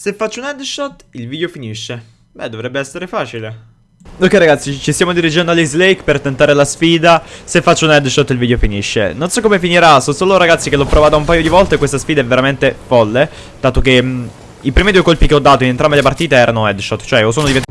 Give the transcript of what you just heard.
Se faccio un headshot, il video finisce. Beh, dovrebbe essere facile. Ok ragazzi, ci stiamo dirigendo all'Ace Lake per tentare la sfida Se faccio un headshot il video finisce Non so come finirà, so solo ragazzi che l'ho provata un paio di volte e questa sfida è veramente folle Dato che mh, i primi due colpi che ho dato in entrambe le partite erano headshot Cioè o sono diventato